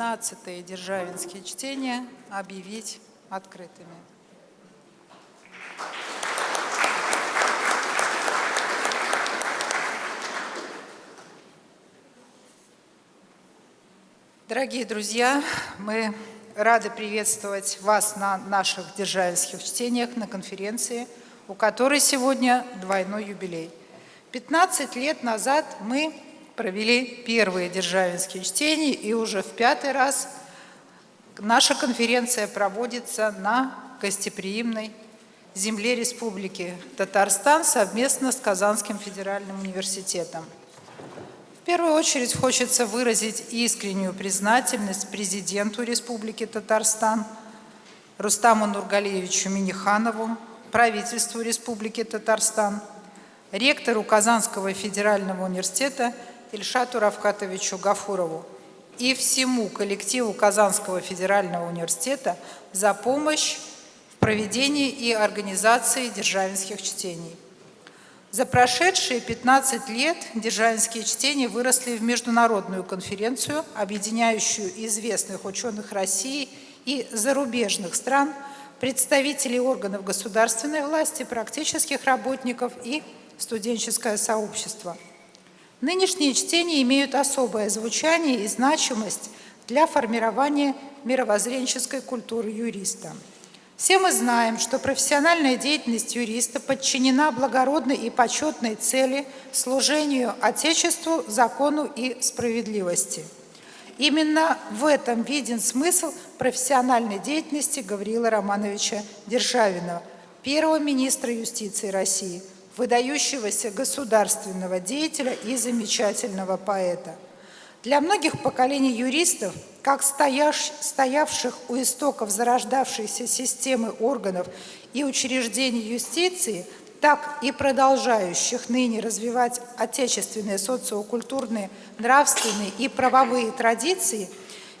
15-е державинские чтения объявить открытыми. Дорогие друзья, мы рады приветствовать вас на наших державинских чтениях, на конференции, у которой сегодня двойной юбилей. 15 лет назад мы провели первые державинские чтения, и уже в пятый раз наша конференция проводится на гостеприимной земле Республики Татарстан совместно с Казанским федеральным университетом. В первую очередь хочется выразить искреннюю признательность президенту Республики Татарстан Рустаму Нургалиевичу Миниханову, правительству Республики Татарстан, ректору Казанского федерального университета Ильшату Равкатовичу Гафурову и всему коллективу Казанского федерального университета за помощь в проведении и организации державинских чтений. За прошедшие 15 лет державинские чтения выросли в международную конференцию, объединяющую известных ученых России и зарубежных стран, представителей органов государственной власти, практических работников и студенческое сообщество. Нынешние чтения имеют особое звучание и значимость для формирования мировоззренческой культуры юриста – все мы знаем, что профессиональная деятельность юриста подчинена благородной и почетной цели служению Отечеству, закону и справедливости. Именно в этом виден смысл профессиональной деятельности Гавриила Романовича Державина, первого министра юстиции России, выдающегося государственного деятеля и замечательного поэта. Для многих поколений юристов – как стоявших у истоков зарождавшейся системы органов и учреждений юстиции, так и продолжающих ныне развивать отечественные социокультурные, нравственные и правовые традиции,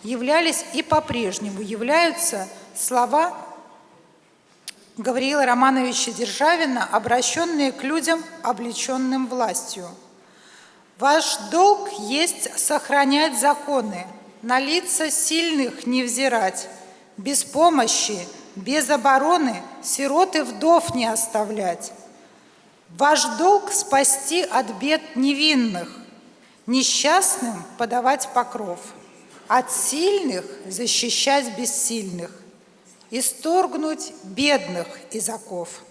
являлись и по-прежнему являются слова Гавриила Романовича Державина, обращенные к людям, облеченным властью. «Ваш долг есть сохранять законы, на лица сильных не взирать, без помощи, без обороны сирот и вдов не оставлять. Ваш долг спасти от бед невинных, несчастным подавать покров, от сильных защищать бессильных, исторгнуть бедных из оков.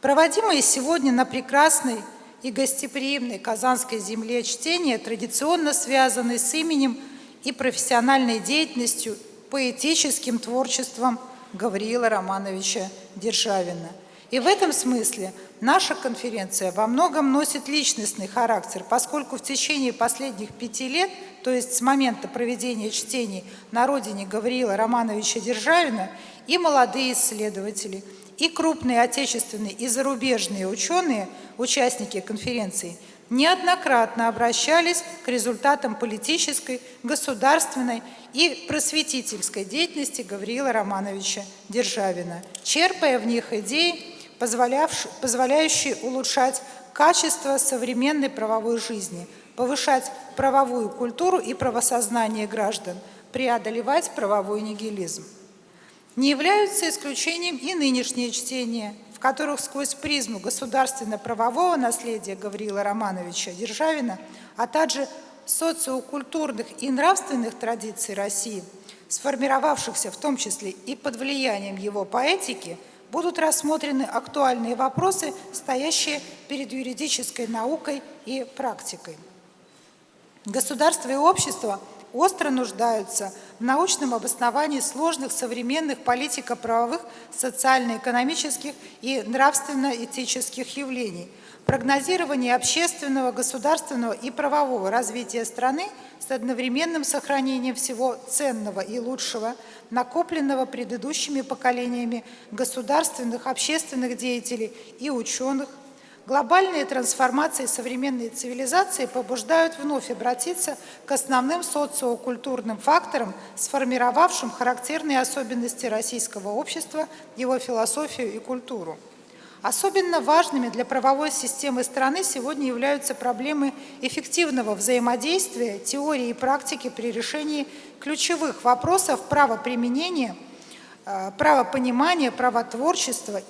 Проводимые сегодня на прекрасной и гостеприимной Казанской земле чтения традиционно связаны с именем и профессиональной деятельностью, поэтическим творчеством Гавриила Романовича Державина. И в этом смысле наша конференция во многом носит личностный характер, поскольку в течение последних пяти лет, то есть с момента проведения чтений на родине Гавриила Романовича Державина, и молодые исследователи, и крупные отечественные и зарубежные ученые, участники конференции – неоднократно обращались к результатам политической, государственной и просветительской деятельности Гавриила Романовича Державина, черпая в них идеи, позволяющие улучшать качество современной правовой жизни, повышать правовую культуру и правосознание граждан, преодолевать правовой нигилизм. Не являются исключением и нынешние чтения – в которых сквозь призму государственно-правового наследия Гавриила Романовича Державина, а также социокультурных и нравственных традиций России, сформировавшихся в том числе и под влиянием его поэтики, будут рассмотрены актуальные вопросы, стоящие перед юридической наукой и практикой. Государство и общество остро нуждаются в научном обосновании сложных современных политико-правовых, социально-экономических и нравственно-этических явлений, прогнозирование общественного, государственного и правового развития страны с одновременным сохранением всего ценного и лучшего, накопленного предыдущими поколениями государственных, общественных деятелей и ученых, Глобальные трансформации современной цивилизации побуждают вновь обратиться к основным социокультурным факторам, сформировавшим характерные особенности российского общества, его философию и культуру. Особенно важными для правовой системы страны сегодня являются проблемы эффективного взаимодействия теории и практики при решении ключевых вопросов правоприменения, э, правопонимания, правотворчества,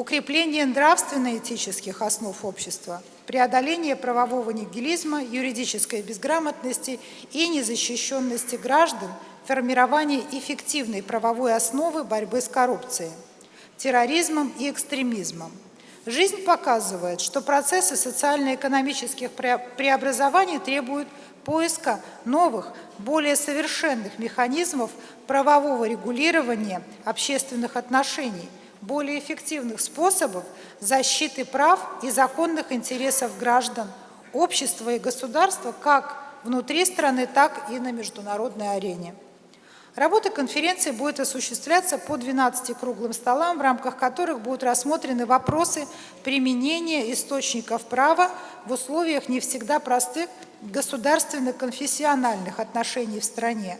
укрепления нравственно-этических основ общества, преодоления правового нигилизма, юридической безграмотности и незащищенности граждан, формирование эффективной правовой основы борьбы с коррупцией терроризмом и экстремизмом. Жизнь показывает, что процессы социально-экономических преобразований требуют поиска новых, более совершенных механизмов правового регулирования общественных отношений, более эффективных способов защиты прав и законных интересов граждан, общества и государства как внутри страны, так и на международной арене. Работа конференции будет осуществляться по 12 круглым столам, в рамках которых будут рассмотрены вопросы применения источников права в условиях не всегда простых государственно-конфессиональных отношений в стране,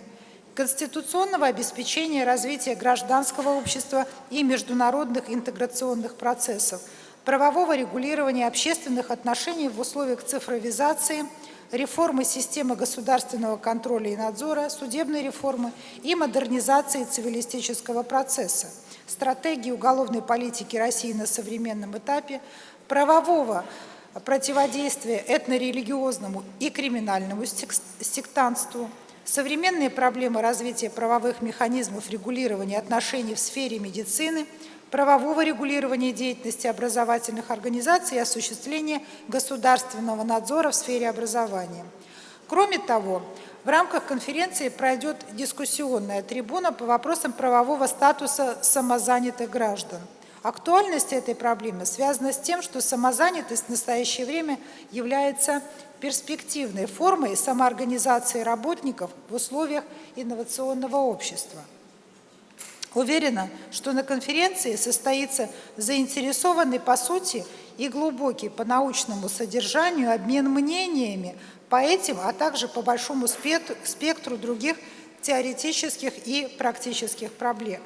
конституционного обеспечения развития гражданского общества и международных интеграционных процессов, правового регулирования общественных отношений в условиях цифровизации – реформы системы государственного контроля и надзора, судебной реформы и модернизации цивилистического процесса, стратегии уголовной политики России на современном этапе, правового противодействия этнорелигиозному и криминальному сектантству, современные проблемы развития правовых механизмов регулирования отношений в сфере медицины – правового регулирования деятельности образовательных организаций и осуществления государственного надзора в сфере образования. Кроме того, в рамках конференции пройдет дискуссионная трибуна по вопросам правового статуса самозанятых граждан. Актуальность этой проблемы связана с тем, что самозанятость в настоящее время является перспективной формой самоорганизации работников в условиях инновационного общества. Уверена, что на конференции состоится заинтересованный по сути и глубокий по научному содержанию обмен мнениями по этим, а также по большому спектру других теоретических и практических проблем.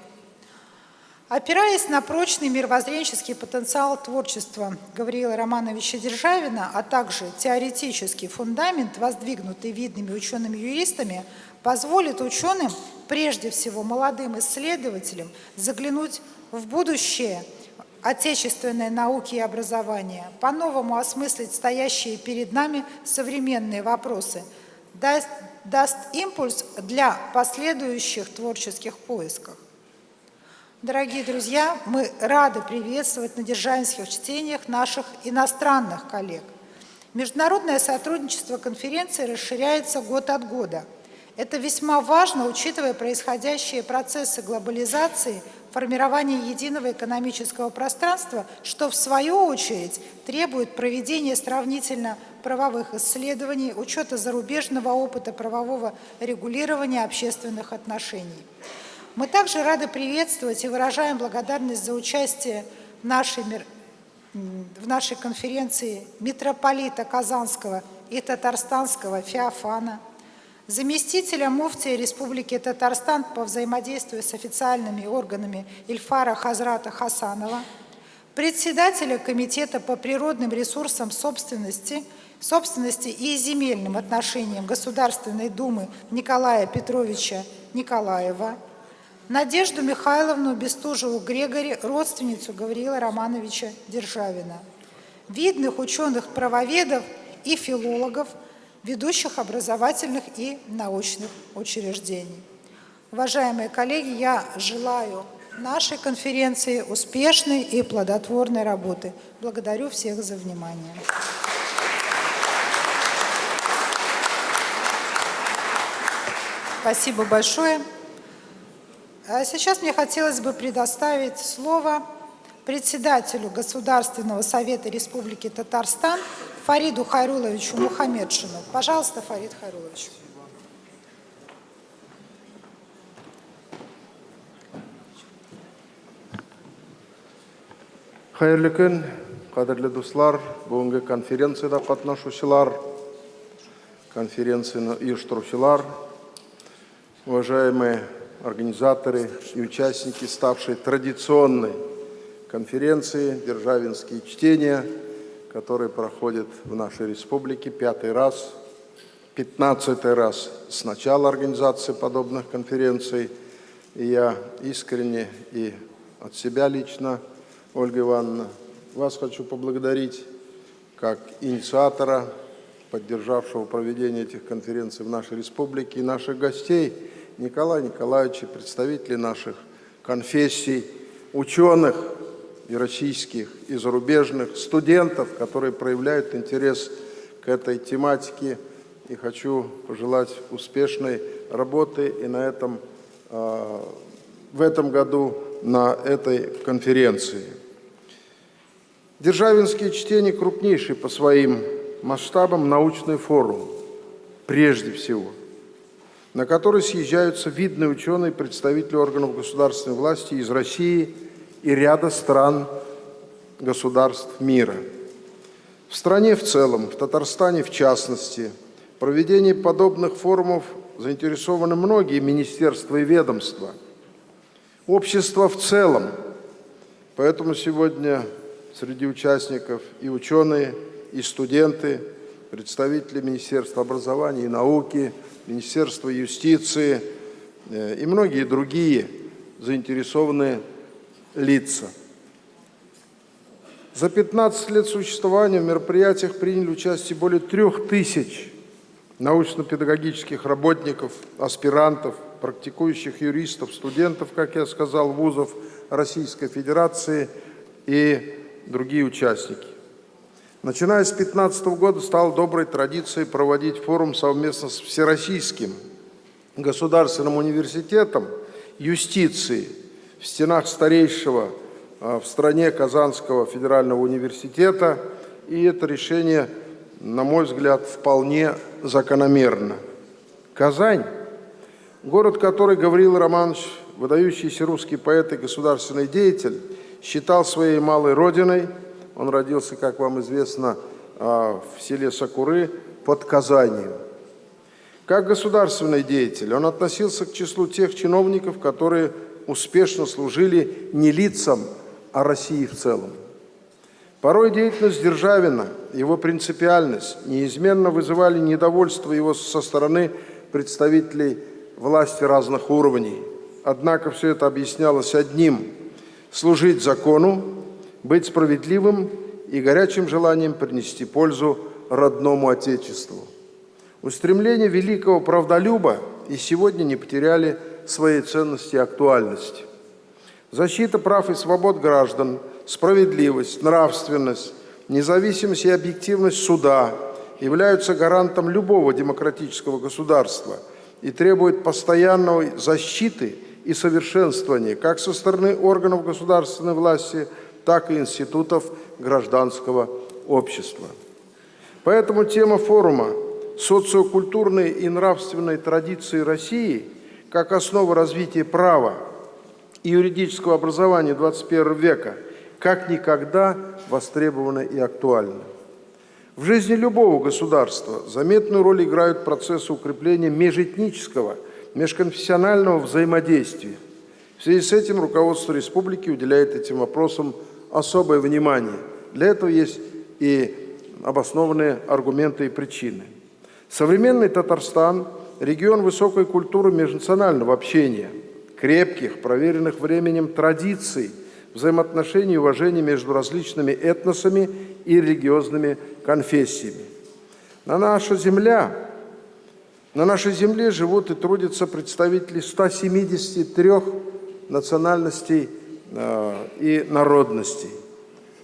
Опираясь на прочный мировоззренческий потенциал творчества Гавриила Романовича Державина, а также теоретический фундамент, воздвигнутый видными учеными-юристами, позволит ученым, прежде всего молодым исследователям, заглянуть в будущее отечественной науки и образования, по-новому осмыслить стоящие перед нами современные вопросы, даст, даст импульс для последующих творческих поисков. Дорогие друзья, мы рады приветствовать на державинских чтениях наших иностранных коллег. Международное сотрудничество конференции расширяется год от года. Это весьма важно, учитывая происходящие процессы глобализации, формирования единого экономического пространства, что в свою очередь требует проведения сравнительно правовых исследований, учета зарубежного опыта правового регулирования общественных отношений. Мы также рады приветствовать и выражаем благодарность за участие в нашей, в нашей конференции митрополита Казанского и Татарстанского Феофана, заместителя муфтия Республики Татарстан по взаимодействию с официальными органами Ильфара Хазрата Хасанова, председателя Комитета по природным ресурсам собственности, собственности и земельным отношениям Государственной Думы Николая Петровича Николаева, Надежду Михайловну Бестужеву-Грегори, родственницу Гавриила Романовича Державина, видных ученых-правоведов и филологов, ведущих образовательных и научных учреждений. Уважаемые коллеги, я желаю нашей конференции успешной и плодотворной работы. Благодарю всех за внимание. Спасибо большое. А сейчас мне хотелось бы предоставить слово председателю Государственного совета Республики Татарстан Фариду Хайруловичу Мухаммедшину. Пожалуйста, Фарид Хайрулович. Хайырлы күн, қадірлі достар, бүгінгі конференцияда қатнашушылар, конференцияны ұйыштырушылар, уважаемые организаторы и участники, ставшей традиционной конференции «Державинские чтения», который проходит в нашей республике пятый раз, пятнадцатый раз с начала организации подобных конференций. И я искренне и от себя лично, Ольга Ивановна, вас хочу поблагодарить как инициатора, поддержавшего проведение этих конференций в нашей республике, и наших гостей, Николая Николаевича, представителей наших конфессий, ученых и российских, и зарубежных, студентов, которые проявляют интерес к этой тематике. И хочу пожелать успешной работы и на этом, а, в этом году на этой конференции. Державинские чтения – крупнейший по своим масштабам научный форум, прежде всего, на который съезжаются видные ученые представители органов государственной власти из России и ряда стран государств мира. В стране в целом, в Татарстане в частности, проведение подобных форумов заинтересованы многие министерства и ведомства, общество в целом. Поэтому сегодня среди участников и ученые, и студенты, представители Министерства образования и науки, Министерства юстиции э, и многие другие заинтересованные лица. За 15 лет существования в мероприятиях приняли участие более трех тысяч научно-педагогических работников, аспирантов, практикующих юристов, студентов, как я сказал, вузов Российской Федерации и другие участники. Начиная с 2015 года стало доброй традицией проводить форум совместно с Всероссийским государственным университетом юстиции в стенах старейшего а, в стране Казанского федерального университета. И это решение, на мой взгляд, вполне закономерно. Казань – город, который Гавриил Романович, выдающийся русский поэт и государственный деятель, считал своей малой родиной. Он родился, как вам известно, а, в селе Сакуры под Казанью. Как государственный деятель он относился к числу тех чиновников, которые успешно служили не лицам, а России в целом. Порой деятельность Державина, его принципиальность неизменно вызывали недовольство его со стороны представителей власти разных уровней. Однако все это объяснялось одним – служить закону, быть справедливым и горячим желанием принести пользу родному Отечеству. Устремления великого правдолюба и сегодня не потеряли своей ценности и актуальности. Защита прав и свобод граждан, справедливость, нравственность, независимость и объективность суда являются гарантом любого демократического государства и требуют постоянной защиты и совершенствования как со стороны органов государственной власти, так и институтов гражданского общества. Поэтому тема форума «Социокультурные и нравственные традиции России как основа развития права и юридического образования XXI века» как никогда востребована и актуальна. В жизни любого государства заметную роль играют процессы укрепления межэтнического – межконфессионального взаимодействия. В связи с этим руководство республики уделяет этим вопросам особое внимание. Для этого есть и обоснованные аргументы и причины. Современный Татарстан – регион высокой культуры межнационального общения, крепких, проверенных временем традиций, взаимоотношений и уважения между различными этносами и религиозными конфессиями. На наша земля на нашей земле живут и трудятся представители 173 национальностей и народностей.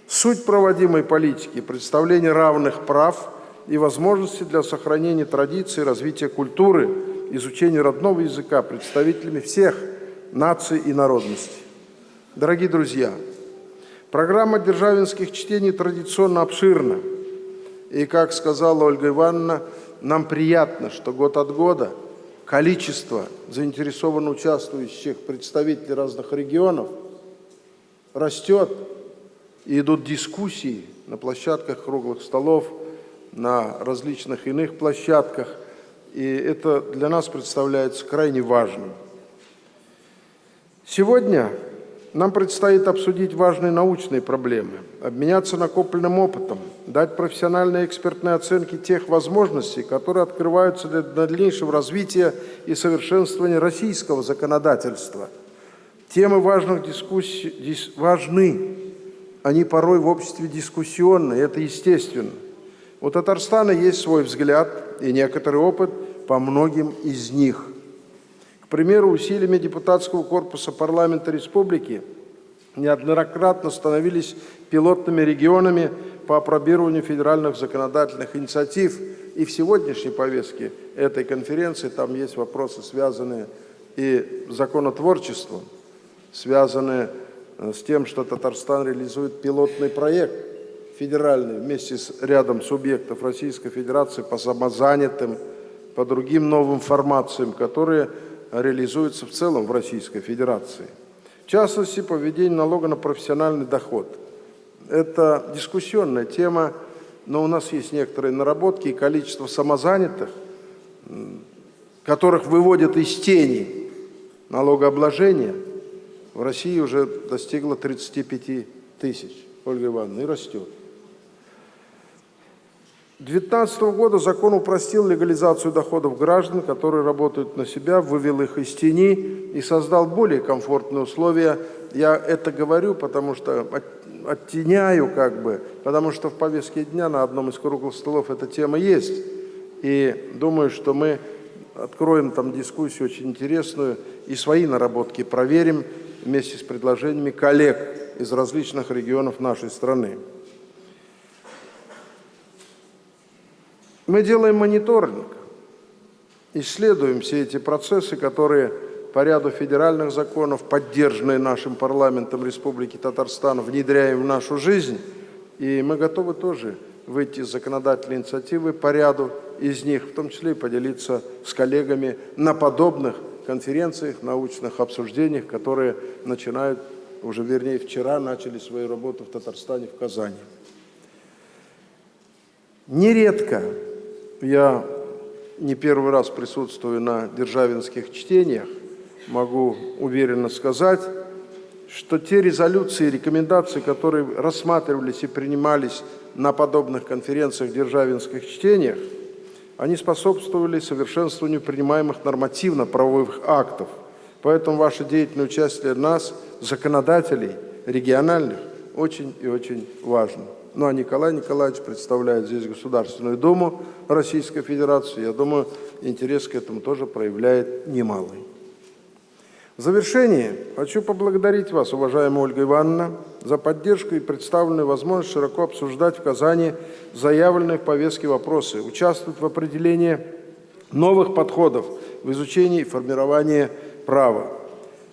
Суть проводимой политики – представление равных прав и возможностей для сохранения традиций, развития культуры, изучения родного языка представителями всех наций и народностей. Дорогие друзья, программа державинских чтений традиционно обширна. И, как сказала Ольга Ивановна, нам приятно, что год от года количество заинтересованно участвующих представителей разных регионов растет, и идут дискуссии на площадках круглых столов, на различных иных площадках, и это для нас представляется крайне важным. Сегодня Нам предстоит обсудить важные научные проблемы, обменяться накопленным опытом, дать профессиональные экспертные оценки тех возможностей, которые открываются для дальнейшего развития и совершенствования российского законодательства. Темы важных дискуссий дис, важны, они порой в обществе дискуссионные, это естественно. У Татарстана есть свой взгляд и некоторый опыт по многим из них – примеру, усилиями депутатского корпуса парламента республики неоднократно становились пилотными регионами по опробированию федеральных законодательных инициатив. И в сегодняшней повестке этой конференции там есть вопросы, связанные и законотворчеством, связанные э, с тем, что Татарстан реализует пилотный проект федеральный вместе с рядом субъектов Российской Федерации по самозанятым, по другим новым формациям, которые реализуется в целом в Российской Федерации. В частности, по налога на профессиональный доход. Это дискуссионная тема, но у нас есть некоторые наработки и количество самозанятых, которых выводят из тени налогообложения, в России уже достигло 35 тысяч, Ольга Ивановна, и растет. 2019 года закон упростил легализацию доходов граждан, которые работают на себя, вывел их из тени и создал более комфортные условия. Я это говорю, потому что оттеняю как бы, потому что в повестке дня на одном из круглых столов эта тема есть. И думаю, что мы откроем там дискуссию очень интересную и свои наработки проверим вместе с предложениями коллег из различных регионов нашей страны. Мы делаем мониторинг, исследуем все эти процессы, которые по ряду федеральных законов, поддержанные нашим парламентом Республики Татарстан, внедряем в нашу жизнь. И мы готовы тоже выйти с законодательной инициативы по ряду из них, в том числе и поделиться с коллегами на подобных конференциях, научных обсуждениях, которые начинают, уже вернее вчера начали свою работу в Татарстане, в Казани. Нередко я не первый раз присутствую на державинских чтениях, могу уверенно сказать, что те резолюции и рекомендации, которые рассматривались и принимались на подобных конференциях, державинских чтениях, они способствовали совершенствованию принимаемых нормативно-правовых актов. Поэтому ваше деятельное участие нас, законодателей региональных, очень и очень важно. Ну а Николай Николаевич представляет здесь Государственную Думу Российской Федерации. Я думаю, интерес к этому тоже проявляет немалый. В завершение хочу поблагодарить вас, уважаемая Ольга Ивановна, за поддержку и представленную возможность широко обсуждать в Казани заявленные в повестке вопросы, участвовать в определении новых подходов в изучении и формировании права.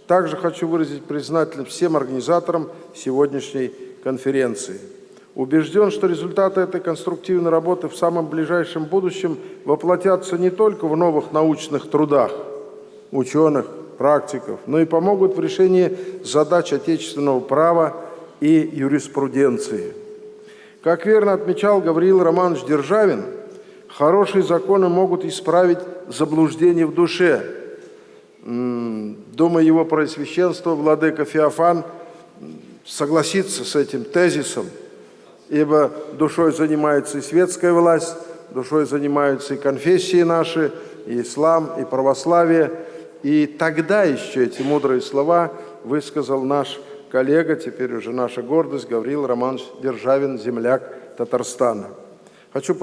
Также хочу выразить признательность всем организаторам сегодняшней конференции. Убежден, что результаты этой конструктивной работы в самом ближайшем будущем воплотятся не только в новых научных трудах ученых, практиков, но и помогут в решении задач отечественного права и юриспруденции. Как верно отмечал Гавриил Романович Державин, хорошие законы могут исправить заблуждение в душе. Думаю, его Преосвященство, Владыка Феофан, согласится с этим тезисом – ибо душой занимается и светская власть, душой занимаются и конфессии наши, и ислам, и православие. И тогда еще эти мудрые слова высказал наш коллега, теперь уже наша гордость, Гаврил Романович Державин, земляк Татарстана. Хочу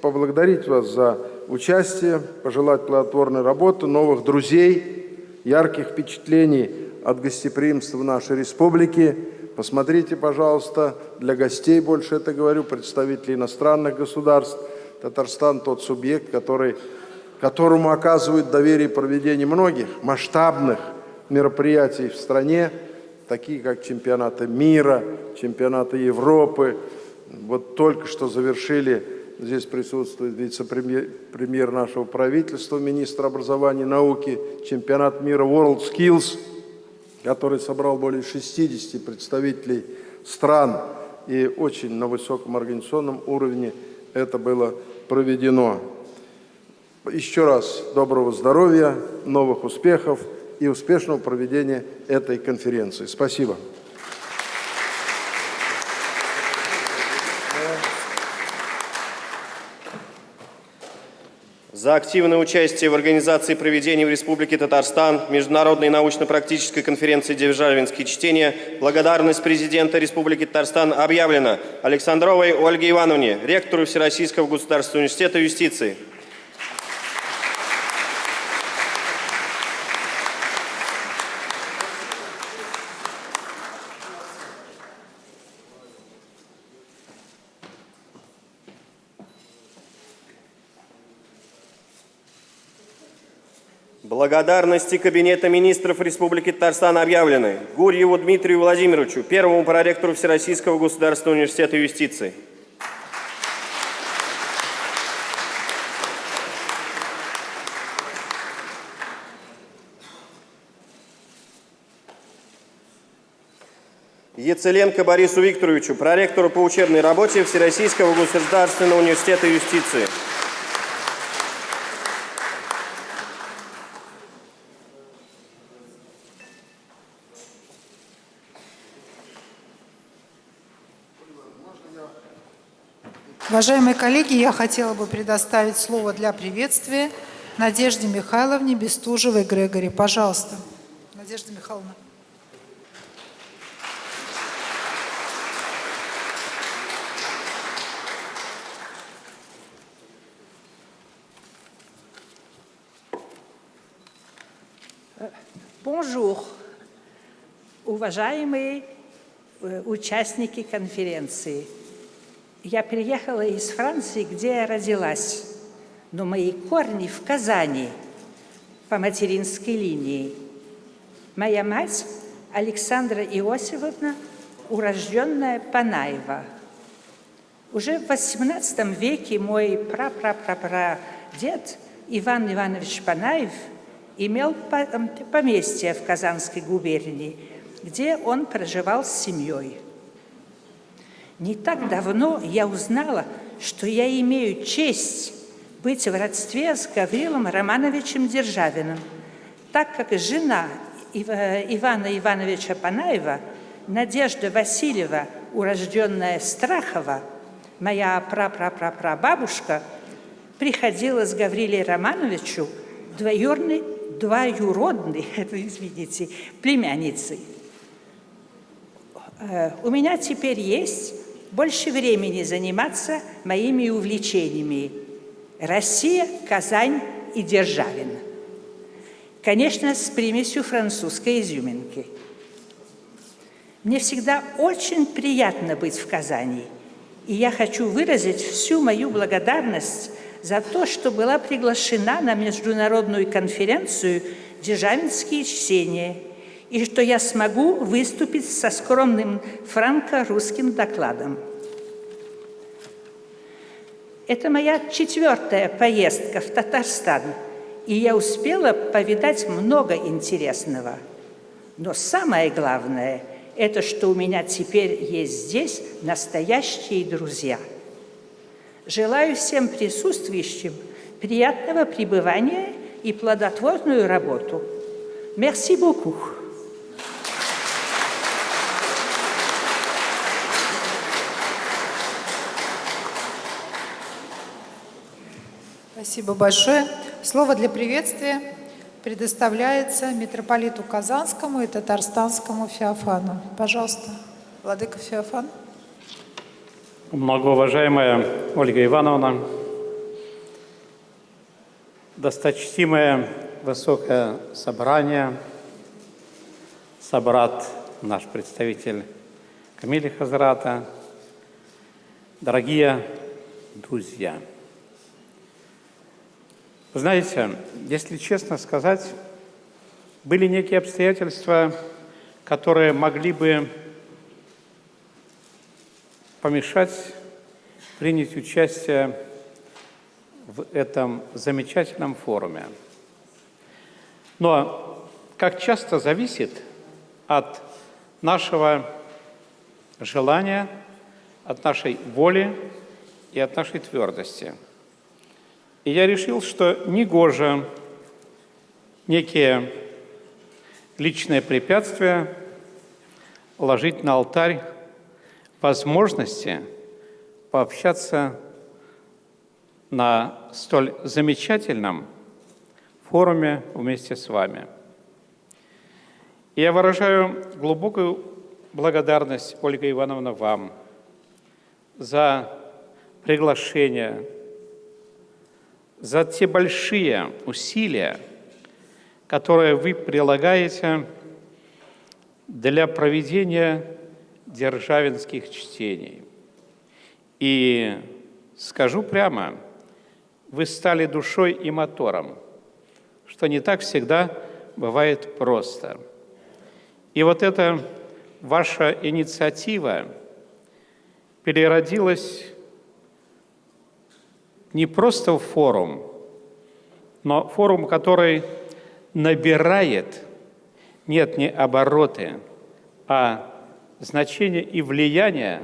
поблагодарить вас за участие, пожелать плодотворной работы, новых друзей, ярких впечатлений от гостеприимства в нашей республике – Посмотрите, пожалуйста, для гостей больше это говорю, представителей иностранных государств. Татарстан тот субъект, который, которому оказывают доверие проведение многих масштабных мероприятий в стране, такие как чемпионаты мира, чемпионаты Европы. Вот только что завершили, здесь присутствует вице-премьер нашего правительства, министр образования и науки, чемпионат мира World Skills – который собрал более 60 представителей стран и очень на высоком организационном уровне это было проведено. Еще раз доброго здоровья, новых успехов и успешного проведения этой конференции. Спасибо. за активное участие в организации проведения в Республике Татарстан Международной научно-практической конференции «Державинские чтения» благодарность президента Республики Татарстан объявлена Александровой Ольге Ивановне, ректору Всероссийского государственного университета юстиции. Благодарности Кабинета министров Республики Татарстан объявлены Гурьеву Дмитрию Владимировичу, первому проректору Всероссийского государственного университета юстиции. Яцеленко Борису Викторовичу, проректору по учебной работе Всероссийского государственного университета юстиции. Уважаемые коллеги, я хотела бы предоставить слово для приветствия Надежде Михайловне Бестужевой Грегори. Пожалуйста, Надежда Михайловна. Bonjour, уважаемые э, участники конференции. Я приехала из Франции, где я родилась, но мои корни в Казани по материнской линии. Моя мать Александра Иосифовна, урожденная Панаева. Уже в XVIII веке мой прапрапрапрадед Иван Иванович Панаев имел поместье в Казанской губернии, где он проживал с семьей. Не так давно я узнала, что я имею честь быть в родстве с Гаврилом Романовичем Державиным, так как жена Ивана Ивановича Панаева, Надежда Васильева, урожденная Страхова, моя прапрапрапрабабушка, приходила с Гаврилией Романовичу двоюродной, двоюродной, извините, племянницей. Э, у меня теперь есть больше времени заниматься моими увлечениями. Россия, Казань и Державин. Конечно, с примесью французской изюминки. Мне всегда очень приятно быть в Казани, и я хочу выразить всю мою благодарность за то, что была приглашена на международную конференцию «Державинские чтения», и что я смогу выступить со скромным франко-русским докладом. Это моя четвертая поездка в Татарстан, и я успела повидать много интересного. Но самое главное – это что у меня теперь есть здесь настоящие друзья. Желаю всем присутствующим приятного пребывания и плодотворную работу. Merci beaucoup. Спасибо большое. Слово для приветствия предоставляется митрополиту Казанскому и Татарстанскому Феофану. Пожалуйста, Владыка Феофан. Многоуважаемая Ольга Ивановна, досточтимое высокое собрание, собрат наш представитель Камиля Хазрата, дорогие друзья – знаете, если честно сказать, были некие обстоятельства, которые могли бы помешать принять участие в этом замечательном форуме. Но, как часто зависит от нашего желания, от нашей воли и от нашей твердости – и я решил, что негоже некие личное препятствие ложить на алтарь возможности пообщаться на столь замечательном форуме вместе с вами. Я выражаю глубокую благодарность, Ольга Ивановна, вам за приглашение, за те большие усилия, которые вы прилагаете для проведения державинских чтений. И скажу прямо, вы стали душой и мотором, что не так всегда бывает просто. И вот эта ваша инициатива переродилась не просто форум, но форум, который набирает, нет, не обороты, а значение и влияние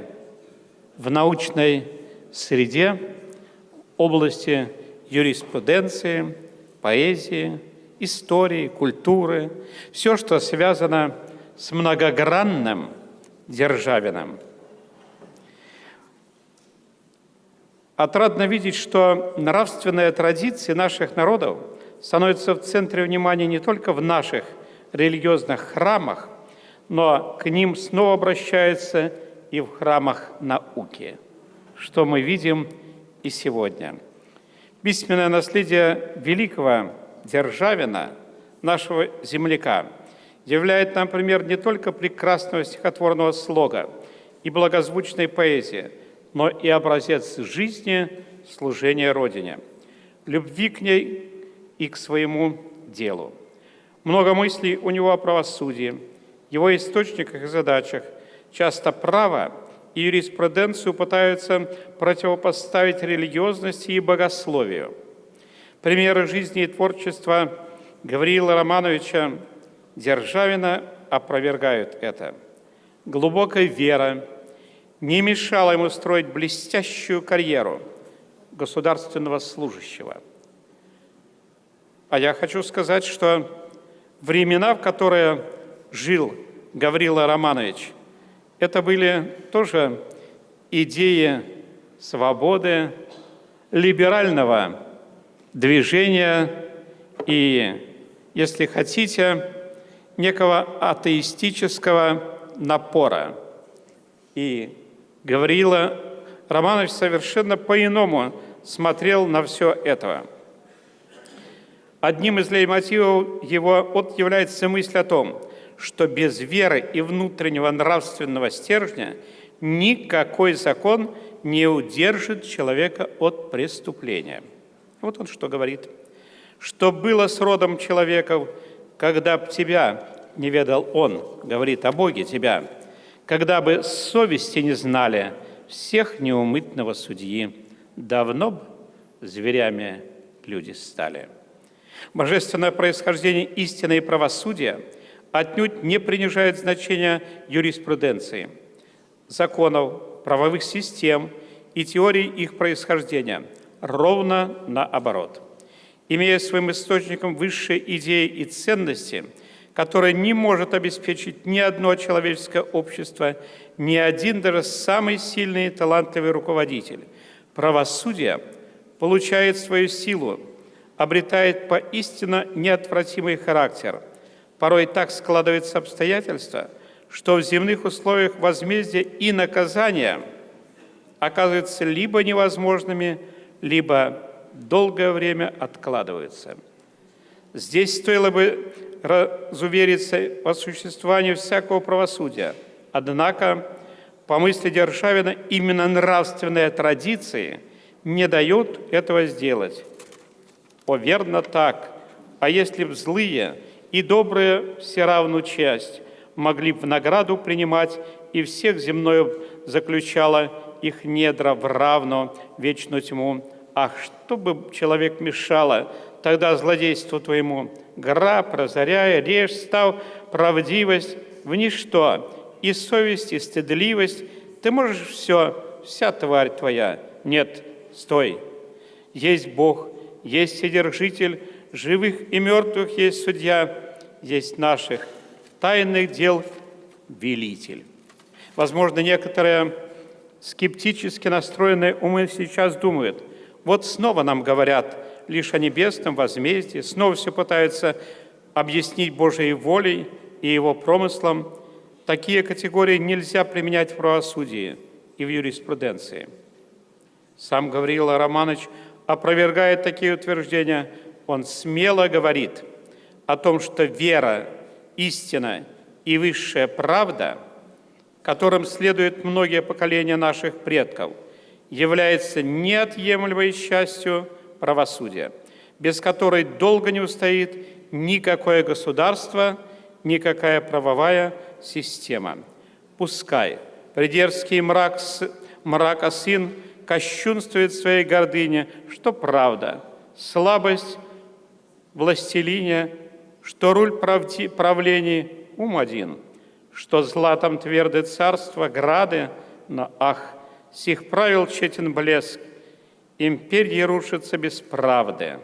в научной среде, области юриспруденции, поэзии, истории, культуры, все, что связано с многогранным Державиным. Отрадно видеть, что нравственные традиции наших народов становятся в центре внимания не только в наших религиозных храмах, но к ним снова обращаются и в храмах науки, что мы видим и сегодня. Письменное наследие великого Державина, нашего земляка, являет нам пример не только прекрасного стихотворного слога и благозвучной поэзии, но и образец жизни служения Родине, любви к ней и к своему делу. Много мыслей у него о правосудии, его источниках и задачах. Часто право и юриспруденцию пытаются противопоставить религиозности и богословию. Примеры жизни и творчества Гавриила Романовича Державина опровергают это. Глубокая вера не мешала ему строить блестящую карьеру государственного служащего. А я хочу сказать, что времена, в которые жил Гаврила Романович, это были тоже идеи свободы, либерального движения и, если хотите, некого атеистического напора. И Гавриила Романович совершенно по-иному смотрел на все это. Одним из лейтмотивов его вот является мысль о том, что без веры и внутреннего нравственного стержня никакой закон не удержит человека от преступления. Вот он что говорит. «Что было с родом человеков, когда б тебя не ведал он, говорит о Боге тебя, когда бы совести не знали всех неумытного судьи, давно б зверями люди стали». Божественное происхождение истины и правосудия отнюдь не принижает значения юриспруденции, законов, правовых систем и теорий их происхождения, ровно наоборот. Имея своим источником высшие идеи и ценности, которые не может обеспечить ни одно человеческое общество, ни один даже самый сильный и талантливый руководитель, правосудие получает свою силу – обретает поистине неотвратимый характер. Порой так складываются обстоятельства, что в земных условиях возмездия и наказания оказываются либо невозможными, либо долгое время откладываются. Здесь стоило бы разувериться по существованию всякого правосудия. Однако, по мысли Державина, именно нравственные традиции не дают этого сделать. О, верно так. А если б злые и добрые все равну часть могли б в награду принимать, и всех земною заключала их недра в равно вечную тьму. Ах, что бы человек мешало тогда злодейству твоему? Гора, прозоряя, режь, став правдивость в ничто, и совесть, и стыдливость. Ты можешь все, вся тварь твоя. Нет, стой. Есть Бог, есть Содержитель, живых и мертвых есть судья, есть наших тайных дел велитель. Возможно, некоторые скептически настроенные умы сейчас думают, вот снова нам говорят лишь о небесном возмездии, снова все пытаются объяснить Божьей волей и Его промыслом. Такие категории нельзя применять в правосудии и в юриспруденции. Сам Гавриил Романович опровергает такие утверждения. Он смело говорит о том, что вера, истина и высшая правда – которым следуют многие поколения наших предков, является неотъемлемой частью правосудия, без которой долго не устоит никакое государство, никакая правовая система. Пускай придерзкий мрак, мрака сын кощунствует своей гордыне, что правда, слабость властелине, что руль правди, правлений ум один – что златом тверды царство, грады, но ах, сих правил четен блеск, империи рушится без правды.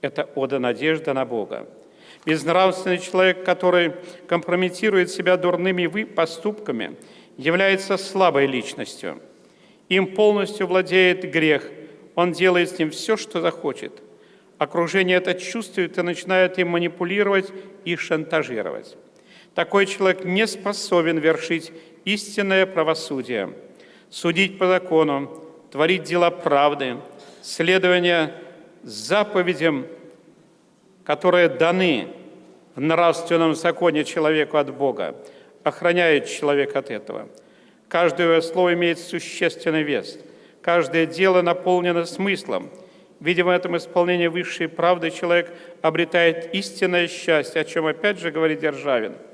Это ода надежда на Бога. Безнравственный человек, который компрометирует себя дурными поступками, является слабой личностью. Им полностью владеет грех. Он делает с ним все, что захочет. Окружение это чувствует и начинает им манипулировать и шантажировать. Такой человек не способен вершить истинное правосудие, судить по закону, творить дела правды, следование заповедям, которые даны в нравственном законе человеку от Бога, охраняет человека от этого. Каждое слово имеет существенный вес. Каждое дело наполнено смыслом. Видимо, в этом исполнении высшей правды человек обретает истинное счастье, о чем опять же говорит Державин –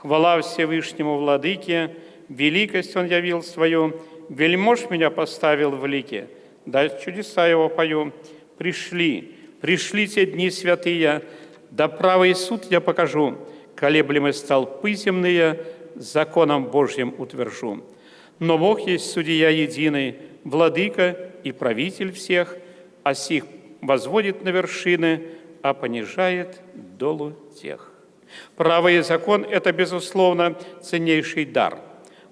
Хвала Всевышнему Владыке, великость Он явил свою, вельмож меня поставил в лике, да чудеса Его пою. Пришли, пришли те дни святые, да правый суд я покажу, колеблемы столпы земные, законом Божьим утвержу. Но Бог есть судья единый, владыка и правитель всех, а сих возводит на вершины, а понижает долу тех. Право и закон – это, безусловно, ценнейший дар,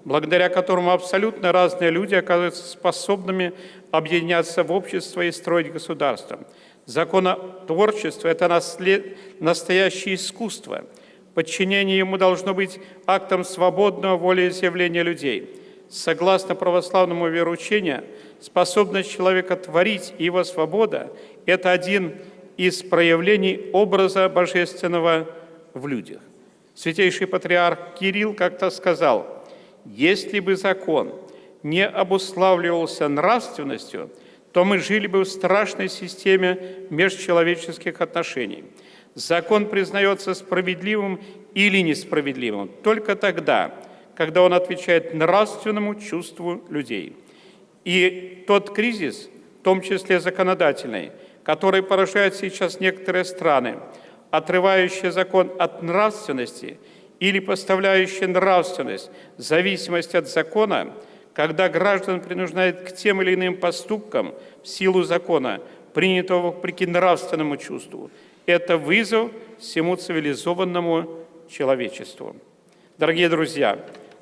благодаря которому абсолютно разные люди оказываются способными объединяться в общество и строить государство. Законотворчество – это наслед... настоящее искусство. Подчинение ему должно быть актом свободного волеизъявления людей. Согласно православному вероучению, способность человека творить и его свобода – это один из проявлений образа божественного в людях. Святейший патриарх Кирилл как-то сказал, если бы закон не обуславливался нравственностью, то мы жили бы в страшной системе межчеловеческих отношений. Закон признается справедливым или несправедливым только тогда, когда он отвечает нравственному чувству людей. И тот кризис, в том числе законодательный, который поражает сейчас некоторые страны, отрывающее закон от нравственности или поставляющее нравственность в зависимости от закона, когда граждан принуждает к тем или иным поступкам в силу закона, принятого вопреки нравственному чувству. Это вызов всему цивилизованному человечеству. Дорогие друзья,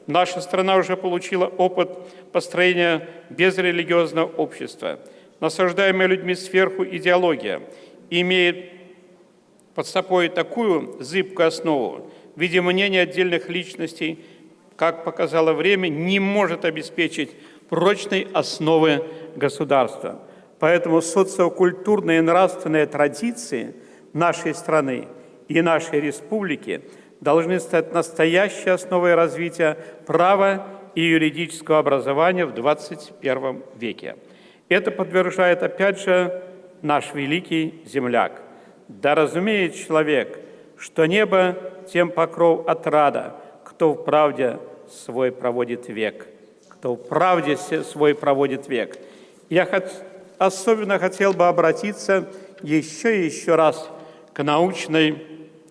наша страна уже получила опыт построения безрелигиозного общества. Насаждаемая людьми сверху идеология имеет под собой такую зыбкую основу в виде мнений отдельных личностей, как показало время, не может обеспечить прочной основы государства. Поэтому социокультурные и нравственные традиции нашей страны и нашей республики должны стать настоящей основой развития права и юридического образования в 21 веке. Это подтверждает, опять же, наш великий земляк – да разумеет человек, что небо тем покров отрада, кто в правде свой проводит век. Кто в правде свой проводит век. Я особенно хотел бы обратиться еще и еще раз к научной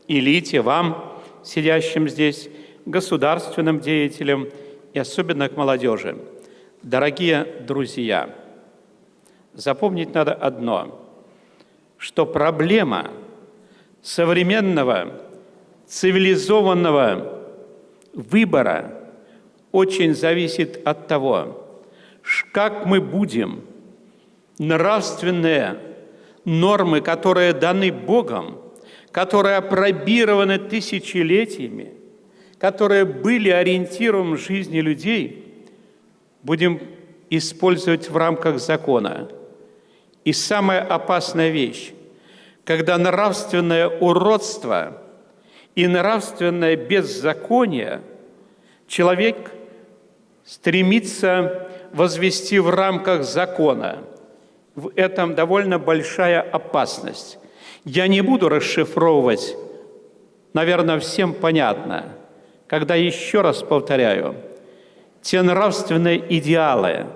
элите, вам, сидящим здесь, государственным деятелям и особенно к молодежи. Дорогие друзья, запомнить надо одно – что проблема современного цивилизованного выбора очень зависит от того, как мы будем нравственные нормы, которые даны Богом, которые опробированы тысячелетиями, которые были ориентиром жизни людей, будем использовать в рамках закона. И самая опасная вещь, когда нравственное уродство и нравственное беззаконие человек стремится возвести в рамках закона. В этом довольно большая опасность. Я не буду расшифровывать, наверное, всем понятно, когда еще раз повторяю, те нравственные идеалы,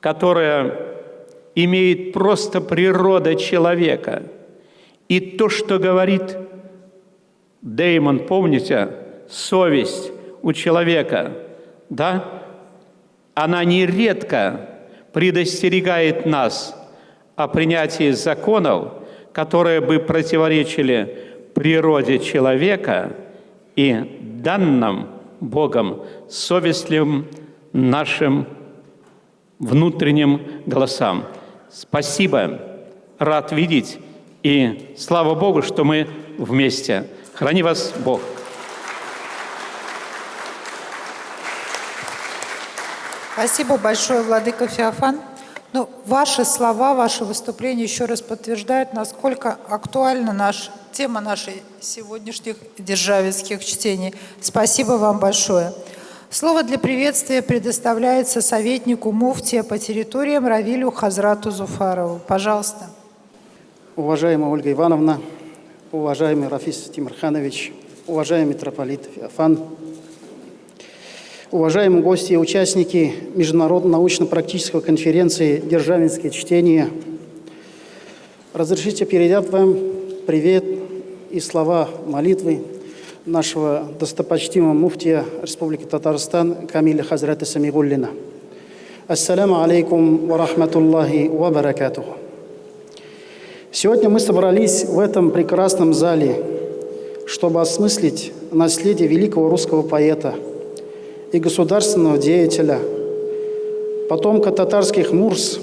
которые имеет просто природа человека, и то, что говорит Деймон, помните, совесть у человека, да, она нередко предостерегает нас о принятии законов, которые бы противоречили природе человека и данным Богом совестливым нашим внутренним голосам. Спасибо, рад видеть, и слава Богу, что мы вместе. Храни вас Бог. Спасибо большое, Владыка Феофан. Ну, ваши слова, ваши выступления еще раз подтверждают, насколько актуальна наш, тема нашей сегодняшних державинских чтений. Спасибо вам большое. Слово для приветствия предоставляется советнику муфтия по территориям Равилю Хазрату Зуфарову. Пожалуйста. Уважаемая Ольга Ивановна, уважаемый Рафис Тимирханович, уважаемый митрополит Феофан, Уважаемые гости и участники Международной научно-практической конференции «Державинские чтения», разрешите передать вам привет и слова молитвы нашего достопочтимого муфтия Республики Татарстан Камиля Хазрата Самигуллина. Ассаламу алейкум ва рахматуллахи ва баракатуху. Сегодня мы собрались в этом прекрасном зале, чтобы осмыслить наследие великого русского поэта – и государственного деятеля, потомка татарских мурс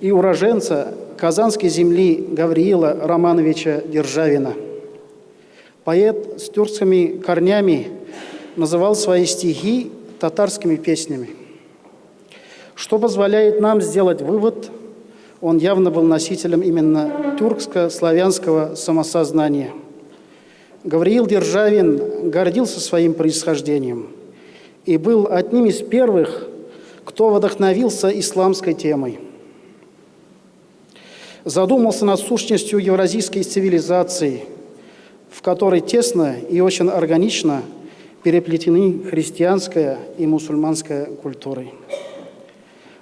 и уроженца Казанской земли Гавриила Романовича Державина. Поэт с тюркскими корнями называл свои стихи татарскими песнями. Что позволяет нам сделать вывод, он явно был носителем именно тюркско-славянского самосознания. Гавриил Державин гордился своим происхождением – и был одним из первых, кто вдохновился исламской темой. Задумался над сущностью евразийской цивилизации, в которой тесно и очень органично переплетены христианская и мусульманская культуры.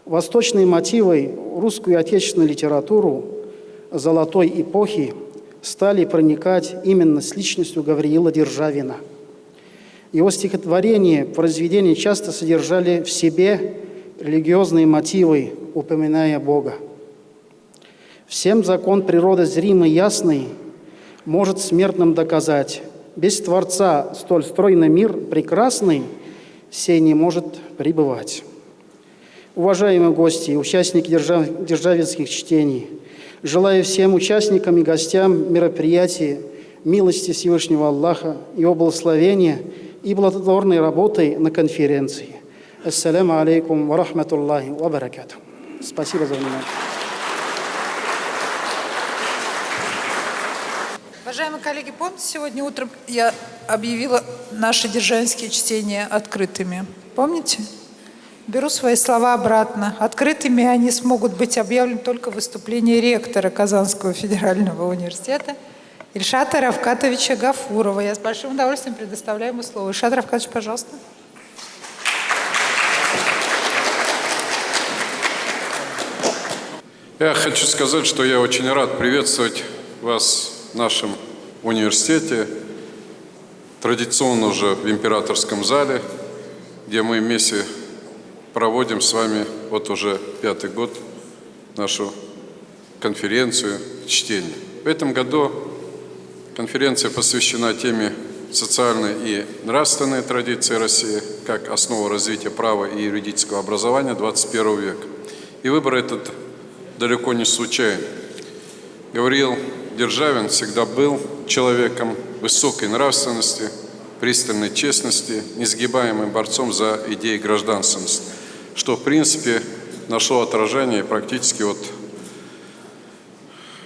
Восточные мотивы, русскую отечественную литературу золотой эпохи стали проникать именно с личностью Гавриила Державина – его стихотворения, произведения часто содержали в себе религиозные мотивы, упоминая Бога. Всем закон природы зримый, ясный, может смертным доказать. Без Творца столь стройный мир прекрасный, сей не может пребывать. Уважаемые гости и участники держав... державинских чтений, желаю всем участникам и гостям мероприятия милости Всевышнего Аллаха его благословения – и плодотворной работой на конференции. Ассаляму алейкум ва рахматуллахи ва баракату. Спасибо за внимание. Уважаемые коллеги, помните, сегодня утром я объявила наши державинские чтения открытыми? Помните? Беру свои слова обратно. Открытыми они смогут быть объявлены только в выступлении ректора Казанского федерального университета – Ильшата Равкатовича Гафурова. Я с большим удовольствием предоставляю ему слово. Ильшат Равкатович, пожалуйста. Я хочу сказать, что я очень рад приветствовать вас в нашем университете, традиционно уже в императорском зале, где мы вместе проводим с вами вот уже пятый год нашу конференцию чтения. В этом году Конференция посвящена теме социальные и нравственные традиции России как основу развития права и юридического образования 21 века. И выбор этот далеко не случайен. Гавриил Державин всегда был человеком высокой нравственности, пристальной честности, несгибаемым борцом за идеи гражданственности, что в принципе нашло отражение практически вот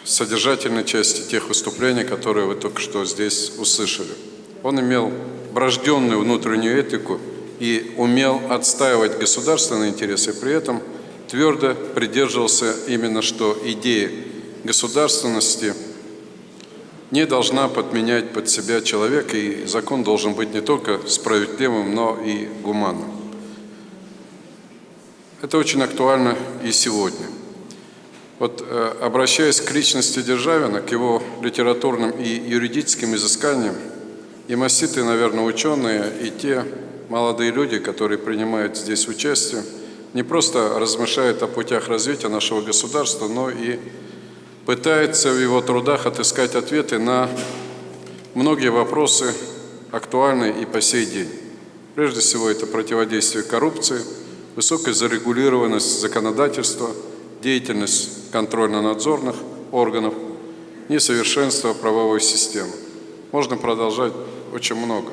содержательной части тех выступлений, которые вы только что здесь услышали. Он имел врожденную внутреннюю этику и умел отстаивать государственные интересы, при этом твердо придерживался именно, что идея государственности не должна подменять под себя человека, и закон должен быть не только справедливым, но и гуманным. Это очень актуально и сегодня. Вот э, обращаясь к личности Державина, к его литературным и юридическим изысканиям, и маститые, наверное, ученые, и те молодые люди, которые принимают здесь участие, не просто размышляют о путях развития нашего государства, но и пытаются в его трудах отыскать ответы на многие вопросы, актуальные и по сей день. Прежде всего, это противодействие коррупции, высокая зарегулированность законодательства, деятельность контрольно-надзорных органов, несовершенство правовой системы. Можно продолжать очень много.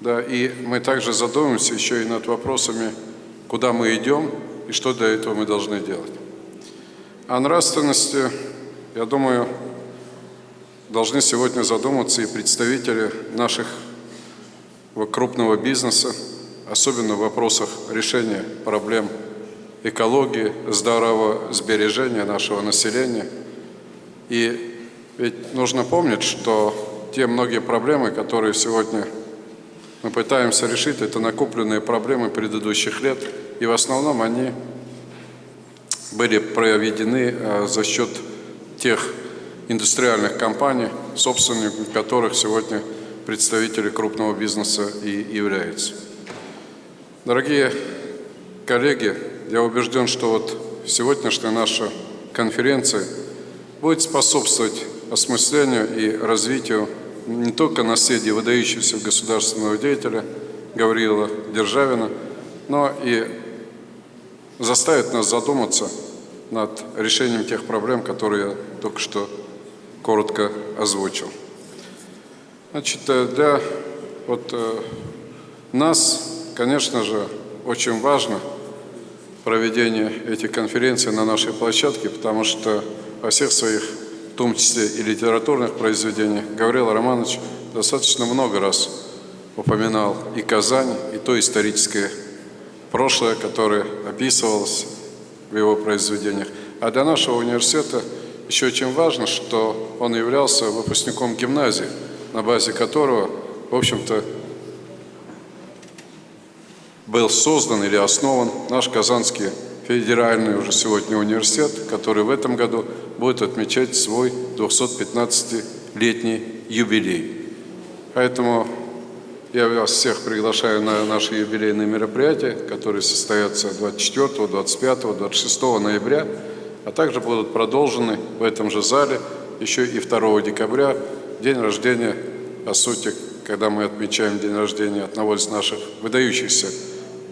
Да, и мы также задумаемся еще и над вопросами, куда мы идем и что для этого мы должны делать. О нравственности, я думаю, должны сегодня задуматься и представители наших крупного бизнеса, особенно в вопросах решения проблем экологии, здорового сбережения нашего населения. И ведь нужно помнить, что те многие проблемы, которые сегодня мы пытаемся решить, это накопленные проблемы предыдущих лет, и в основном они были проведены э, за счет тех индустриальных компаний, собственниками которых сегодня представители крупного бизнеса и являются. Дорогие коллеги, я убежден, что вот сегодняшняя наша конференция будет способствовать осмыслению и развитию не только наследия выдающегося государственного деятеля Гавриила Державина, но и заставит нас задуматься над решением тех проблем, которые я только что коротко озвучил. Значит, э, для вот, э, нас, конечно же, очень важно проведение этих конференций на нашей площадке, потому что во всех своих в том числе и литературных произведениях, Гаврил Романович достаточно много раз упоминал и Казань, и то историческое прошлое, которое описывалось в его произведениях. А для нашего университета еще очень важно, что он являлся выпускником гимназии, на базе которого, в общем-то, был создан или основан наш Казанский федеральный уже сегодня университет, который в этом году будет отмечать свой 215-летний юбилей. Поэтому я вас всех приглашаю на наши юбилейные мероприятия, которые состоятся 24, 25, 26 ноября, а также будут продолжены в этом же зале еще и 2 декабря, день рождения, по сути, когда мы отмечаем день рождения одного из наших выдающихся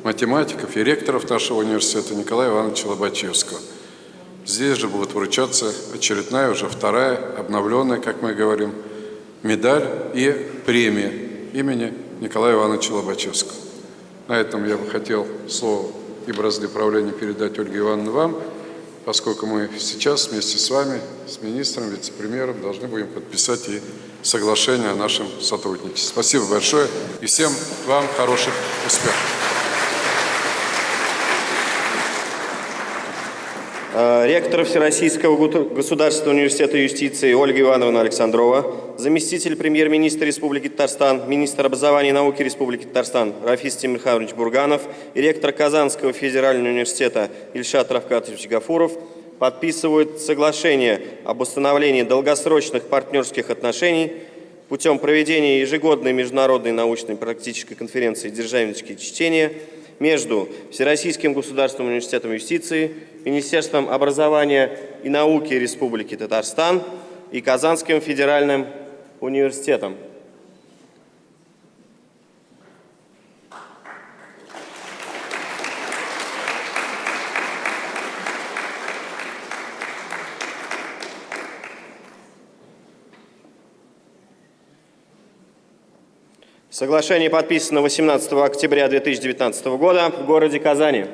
математиков и ректоров нашего университета Николая Ивановича Лобачевского. Здесь же будет вручаться очередная, уже вторая, обновленная, как мы говорим, медаль и премия имени Николая Ивановича Лобачевского. На этом я бы хотел слово и бразды правления передать Ольге Ивановне вам, поскольку мы сейчас вместе с вами, с министром, вице-премьером должны будем подписать и соглашение о нашем сотрудничестве. Спасибо большое и всем вам хороших успехов. Ректор Всероссийского государственного университета юстиции Ольга Ивановна Александрова, заместитель премьер-министра Республики Татарстан, министр образования и науки Республики Татарстан Рафис Тимирханович Бурганов и ректор Казанского федерального университета Ильшат Равкатович Гафуров подписывают соглашение об установлении долгосрочных партнерских отношений путем проведения ежегодной международной научной практической конференции «Державнические чтения» между Всероссийским государственным университетом юстиции, Министерством образования и науки Республики Татарстан и Казанским федеральным университетом. Соглашение подписано 18 октября 2019 года в городе Казани.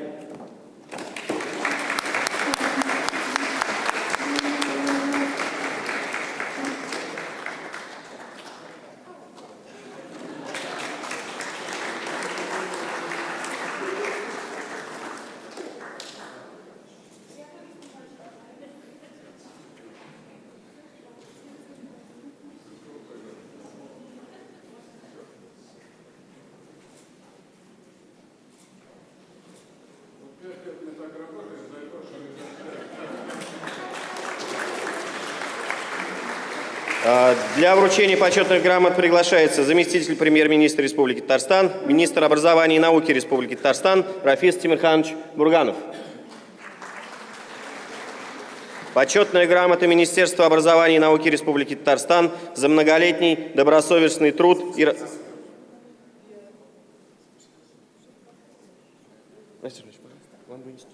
А, Для вручения почетных грамот приглашается заместитель премьер-министра Республики Татарстан, министр образования и науки Республики Татарстан Рафис Тимирханович Бурганов. Почетная грамота Министерства образования и науки Республики Татарстан за многолетний добросовестный труд и... ра- Настя Ильич, пожалуйста, вам вынести.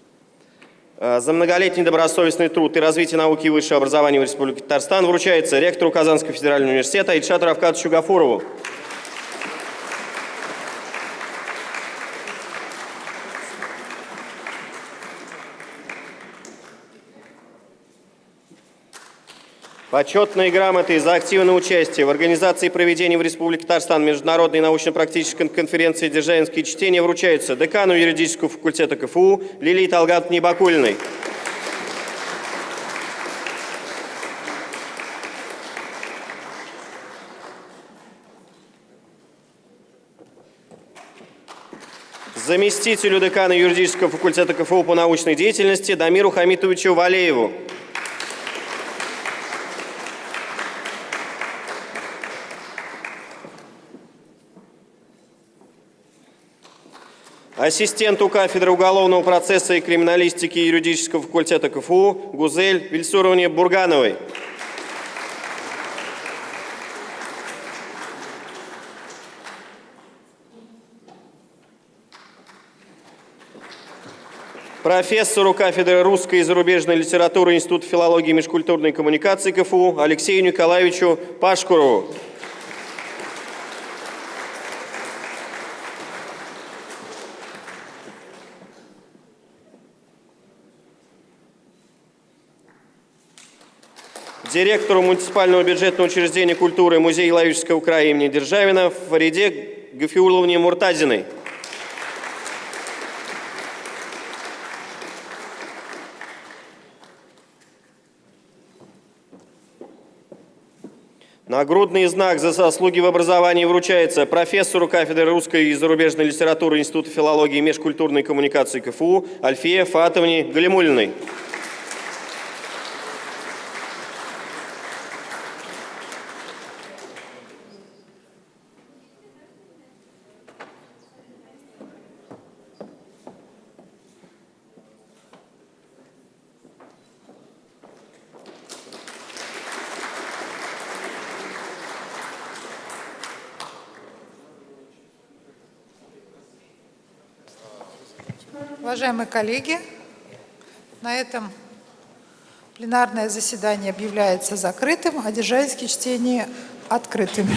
А, За многолетний добросовестный труд и развитие науки и высшего образования в Республике Татарстан вручается ректору Казанского федерального университета Ильшату Равкатовичу Гафурову. Почетные грамоты за активное участие в организации и проведении в Республике Татарстан международной научно-практической конференции «Державинские чтения» вручаются декану юридического факультета КФУ Лилии Талгатовне Бакулиной. Заместителю декана юридического факультета КФУ по научной деятельности Дамиру Хамитовичу Валееву. Ассистенту кафедры уголовного процесса и криминалистики юридического факультета КФУ Гузель Вильсуровне Бургановой. Профессору кафедры русской и зарубежной литературы Института филологии и межкультурной коммуникации КФУ Алексею Николаевичу Пашкурову. Директору муниципального бюджетного учреждения культуры Музея Лавического края имени Державина Фариде Гафиуловне Муртазиной. Нагрудный знак за заслуги в образовании вручается профессору кафедры русской и зарубежной литературы Института филологии и межкультурной коммуникации КФУ Альфие Фатовне Галимулиной. Уважаемые коллеги, на этом пленарное заседание объявляется закрытым, а державинские чтения открытыми.